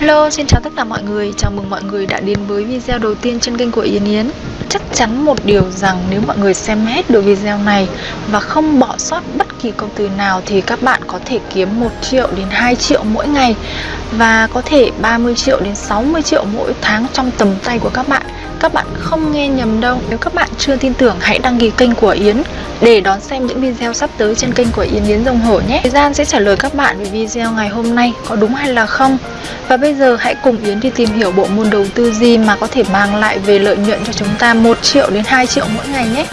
Hello, xin chào tất cả mọi người, chào mừng mọi người đã đến với video đầu tiên trên kênh của Yến Yến. Chắc chắn một điều rằng nếu mọi người xem hết được video này và không bỏ sót bất kỳ câu từ nào thì các bạn có thể kiếm 1 triệu đến 2 triệu mỗi ngày và có thể 30 triệu đến 60 triệu mỗi tháng trong tầm tay của các bạn các bạn không nghe nhầm đâu. Nếu các bạn chưa tin tưởng, hãy đăng ký kênh của Yến Để đón xem những video sắp tới trên kênh của Yến Yến Rồng Hổ nhé. Thời gian sẽ trả lời các bạn về video ngày hôm nay, có đúng hay là không? Và bây giờ hãy cùng Yến đi tìm hiểu bộ môn đầu tư gì mà có thể mang lại về lợi nhuận cho chúng ta 1 triệu đến 2 triệu mỗi ngày nhé.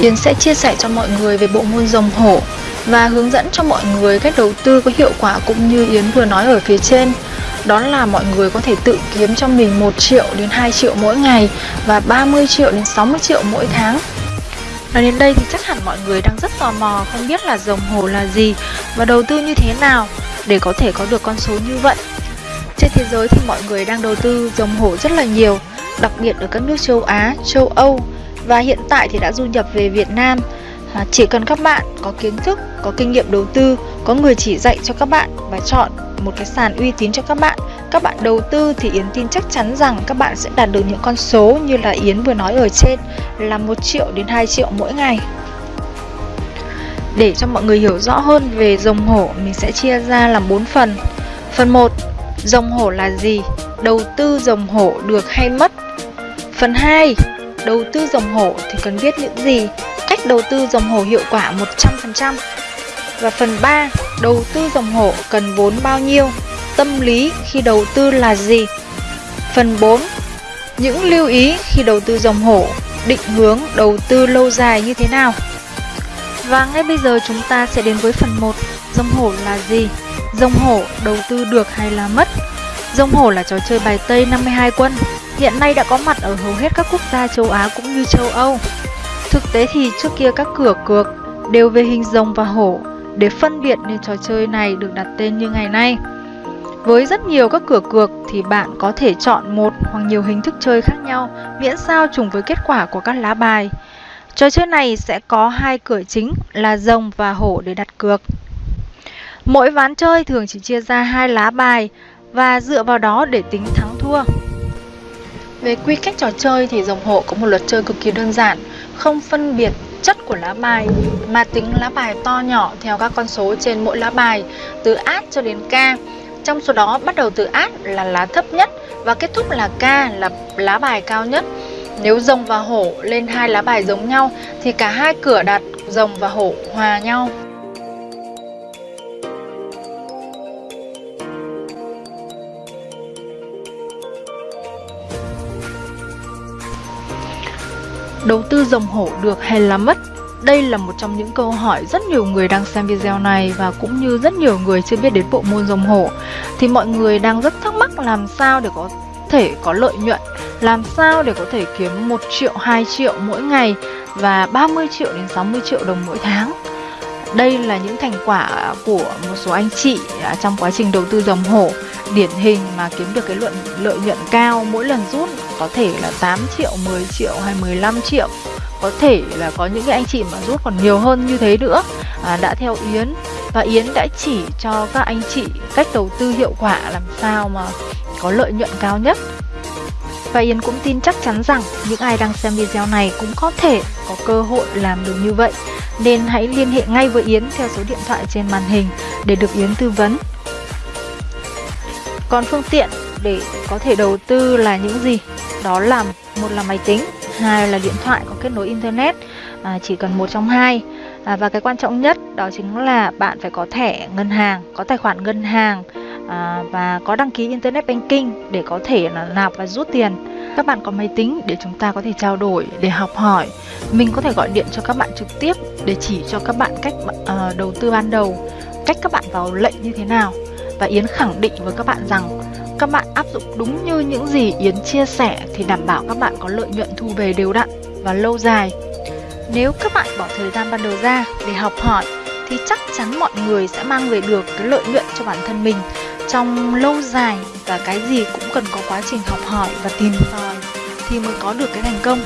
Yến sẽ chia sẻ cho mọi người về bộ môn rồng hổ và hướng dẫn cho mọi người cách đầu tư có hiệu quả cũng như Yến vừa nói ở phía trên đó là mọi người có thể tự kiếm cho mình 1 triệu đến 2 triệu mỗi ngày và 30 triệu đến 60 triệu mỗi tháng. Nói đến đây thì chắc hẳn mọi người đang rất tò mò không biết là rồng hồ là gì và đầu tư như thế nào để có thể có được con số như vậy. Trên thế giới thì mọi người đang đầu tư rồng hổ rất là nhiều, đặc biệt ở các nước châu Á, châu Âu và hiện tại thì đã du nhập về Việt Nam. À, chỉ cần các bạn có kiến thức, có kinh nghiệm đầu tư, có người chỉ dạy cho các bạn và chọn một cái sàn uy tín cho các bạn các bạn đầu tư thì Yến tin chắc chắn rằng các bạn sẽ đạt được những con số như là Yến vừa nói ở trên là 1 triệu đến 2 triệu mỗi ngày. Để cho mọi người hiểu rõ hơn về rồng hổ mình sẽ chia ra làm 4 phần. Phần 1 rồng hổ là gì? Đầu tư rồng hổ được hay mất? Phần 2 đầu tư rồng hổ thì cần biết những gì? Cách đầu tư dòng hổ hiệu quả 100% và phần 3, đầu tư dòng hổ cần vốn bao nhiêu? Tâm lý khi đầu tư là gì? Phần 4, những lưu ý khi đầu tư dòng hổ, định hướng đầu tư lâu dài như thế nào? Và ngay bây giờ chúng ta sẽ đến với phần 1, dòng hổ là gì? Dòng hổ đầu tư được hay là mất? Dòng hổ là trò chơi bài Tây 52 quân, hiện nay đã có mặt ở hầu hết các quốc gia châu Á cũng như châu Âu. Thực tế thì trước kia các cửa cược đều về hình rồng và hổ để phân biệt nên trò chơi này được đặt tên như ngày nay. Với rất nhiều các cửa cược thì bạn có thể chọn một hoặc nhiều hình thức chơi khác nhau miễn sao trùng với kết quả của các lá bài. Trò chơi này sẽ có hai cửa chính là rồng và hổ để đặt cược. Mỗi ván chơi thường chỉ chia ra hai lá bài và dựa vào đó để tính thắng thua. Về quy cách trò chơi thì rồng hổ có một luật chơi cực kỳ đơn giản, không phân biệt chất của lá bài mà tính lá bài to nhỏ theo các con số trên mỗi lá bài từ át cho đến ca. Trong số đó bắt đầu từ át là lá thấp nhất và kết thúc là ca là lá bài cao nhất. Nếu rồng và hổ lên hai lá bài giống nhau thì cả hai cửa đặt rồng và hổ hòa nhau. Đầu tư rồng hổ được hay là mất? Đây là một trong những câu hỏi rất nhiều người đang xem video này và cũng như rất nhiều người chưa biết đến bộ môn rồng hổ. Thì mọi người đang rất thắc mắc làm sao để có thể có lợi nhuận Làm sao để có thể kiếm 1 triệu, 2 triệu mỗi ngày và 30 triệu đến 60 triệu đồng mỗi tháng. Đây là những thành quả của một số anh chị à, trong quá trình đầu tư dòng hổ điển hình mà kiếm được cái luận lợi nhuận cao mỗi lần rút có thể là 8 triệu, 10 triệu hay 15 triệu. Có thể là có những cái anh chị mà rút còn nhiều hơn như thế nữa. À, đã theo Yến. Và Yến đã chỉ cho các anh chị cách đầu tư hiệu quả làm sao mà có lợi nhuận cao nhất. Và Yến cũng tin chắc chắn rằng những ai đang xem video này cũng có thể có cơ hội làm được như vậy. Nên hãy liên hệ ngay với Yến theo số điện thoại trên màn hình để được Yến tư vấn. Còn phương tiện để có thể đầu tư là những gì? Đó là một là máy tính, hai là điện thoại có kết nối internet, à, chỉ cần một trong hai. À, và cái quan trọng nhất đó chính là bạn phải có thẻ ngân hàng, có tài khoản ngân hàng à, và có đăng ký internet banking để có thể là nạp và rút tiền các bạn có máy tính để chúng ta có thể trao đổi để học hỏi mình có thể gọi điện cho các bạn trực tiếp để chỉ cho các bạn cách uh, đầu tư ban đầu cách các bạn vào lệnh như thế nào và Yến khẳng định với các bạn rằng các bạn áp dụng đúng như những gì Yến chia sẻ thì đảm bảo các bạn có lợi nhuận thu về đều đặn và lâu dài nếu các bạn bỏ thời gian ban đầu ra để học hỏi, thì chắc chắn mọi người sẽ mang về được cái lợi nhuận cho bản thân mình trong lâu dài và cái gì cũng cần có quá trình học hỏi và tìm tòi thì mới có được cái thành công.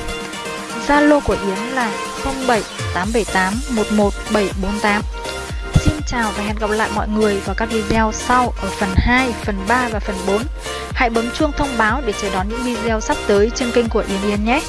Zalo của Yến là 07 878 11748. Chào và hẹn gặp lại mọi người vào các video sau ở phần 2, phần 3 và phần 4. Hãy bấm chuông thông báo để chờ đón những video sắp tới trên kênh của Yến Yến nhé!